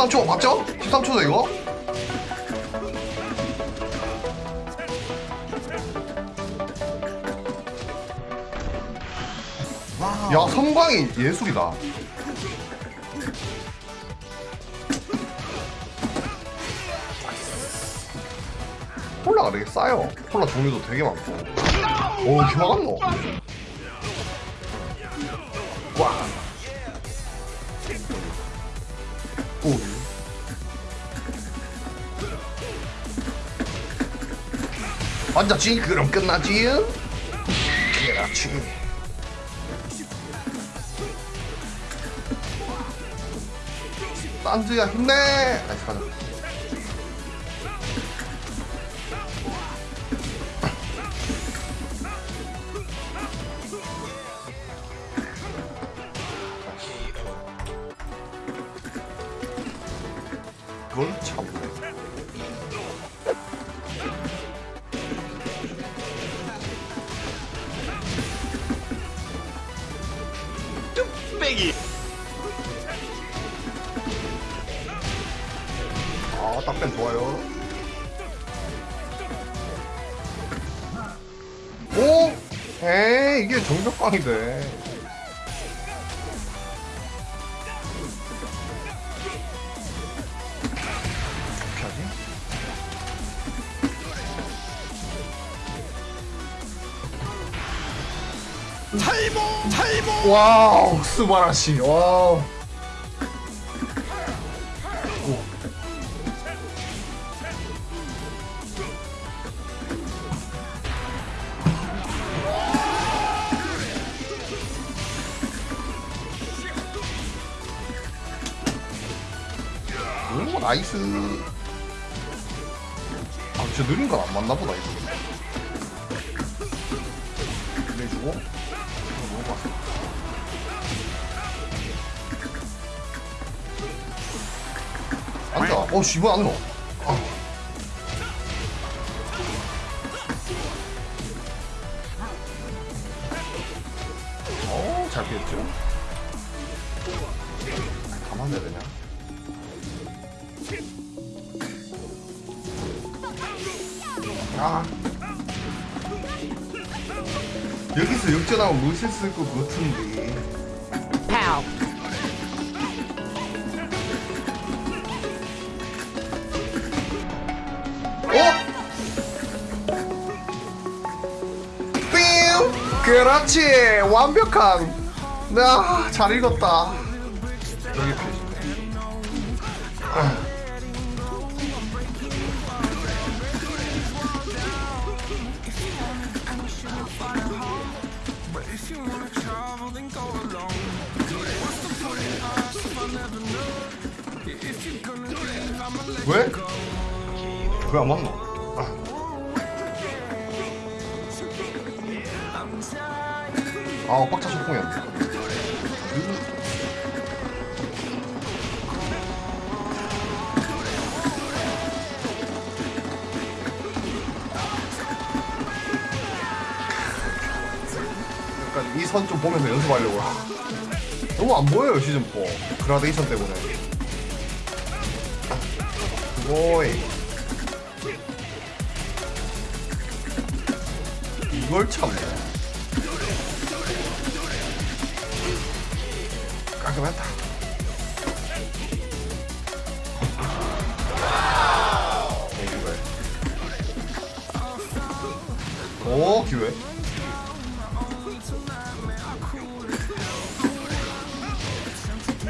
13초 맞죠? 13초죠 이거? 야 선광이 예술이다. 콜라가 되게 싸요. 콜라 종류도 되게 많고. 오 이렇게 막았노 와 앉았지? 그럼 끝나지? 그렇지 딴지야 힘내 나이스 가자 그걸 참네 아 딱뱀 좋아요. 오? 에이 이게 정적광이 돼 어떻게 하지? 탈모 탈모! 와우 스바라시. 와우 나이스. 아 진짜 느린 건 안 맞나 보다 이거. 내주고. 먹어봤어 앉아. 어 씨발 안노 아. 어잘 피했죠? 가만 내야 되냐 아. 여기서 역전하면 멋있을 것 같은데. Pow. 어? 삥! 그렇지. 완벽한. 나잘 읽었다. 여기 페이지네 왜안 맞노? 아, 빡차 소풍이었네. 약간 이 선 좀 보면서 연습하려고요. 너무 안 보여요, 시즌4. 그라데이션 때문에. 오이. 이걸 참네. 깔끔했다. 오 기회.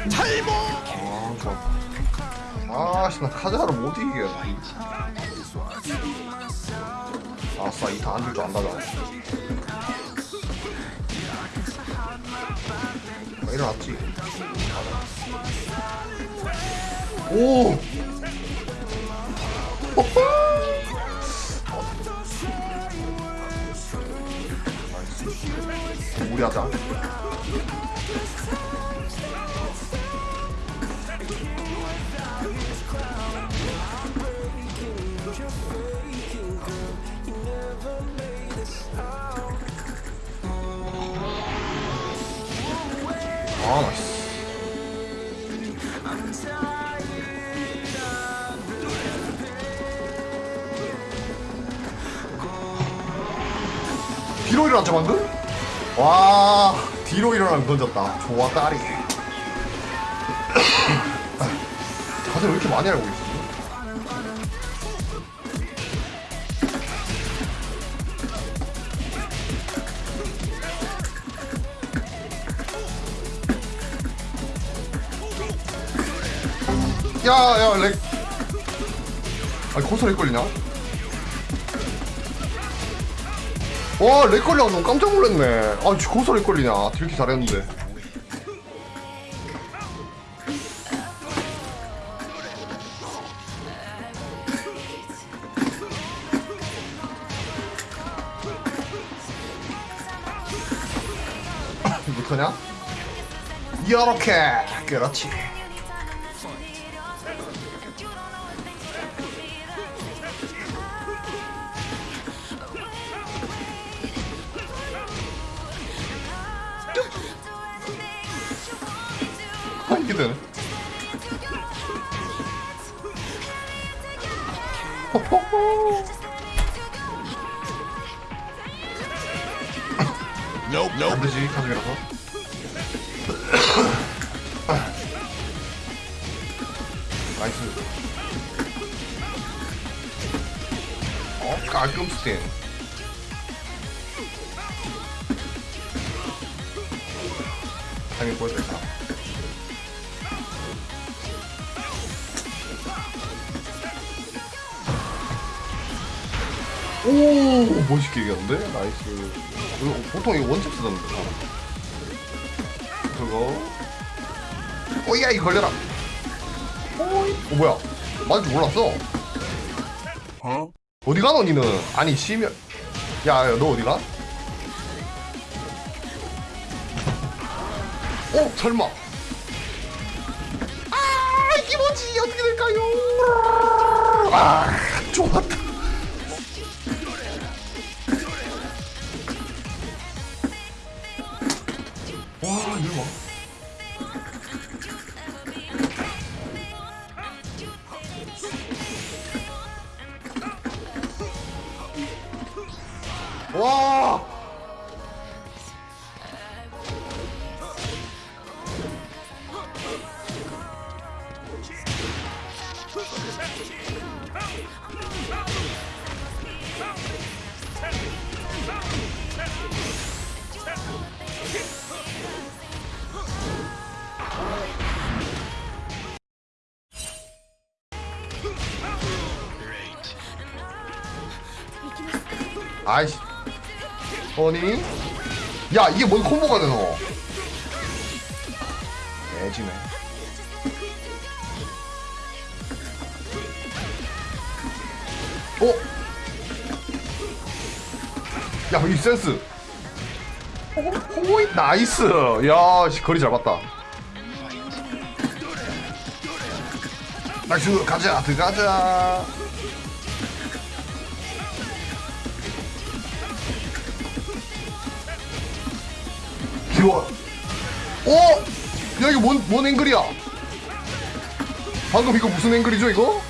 탈모 아 좋아. 아씨 나 카자를 못 이기겠네. 아싸 이타 안줄 줄 안다잖아. 아, 일어났지. 오. 무리하자. 아 맛있어. 뒤로 일어났죠 방금? 와 뒤로 일어나면 던졌다. 좋아 딸이. 다들 왜 이렇게 많이 알고 있어 야야 렉 아니 거기서 렉 걸리냐? 와, 렉 걸려. 너무 깜짝 놀랐네. 아, 지 거기서 렉 걸리냐. 이렇게 잘했는데. 못하냐? 이렇게. 그렇지. 아, 이게 되네. Nope, nope. 안 되지, 가족이라서. 나이스. 어, 깔끔 스팅. 당연히 보여드릴까? 오, 멋있게 이겼는데? nice. 이거 보통 이거 one잽 쓰던데. 그거. 오야, 이거 걸려라. 오이. 어, 뭐야. 맞을 줄 몰랐어. Huh? 어디 가, 너 니는? 아니, 시면. 야, 야, 너 어디 가? 어, 설마. 아, 이게 뭐지? 어떻게 될까요? 아, 좋았다. 와, 이거 봐. 와! 아이씨. 아니? 야, 이게 뭔 콤보가 되노? 애지네. 어? 야, 이 센스. 호이 nice. 야, 씨, 거리 잘 봤다. nice, 가자, 들어가자. 귀여워. 어? 야, 이거 뭔, 뭔 앵글이야? 방금 이거 무슨 앵글이죠, 이거?